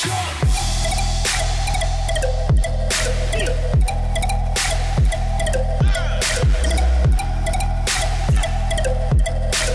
jump.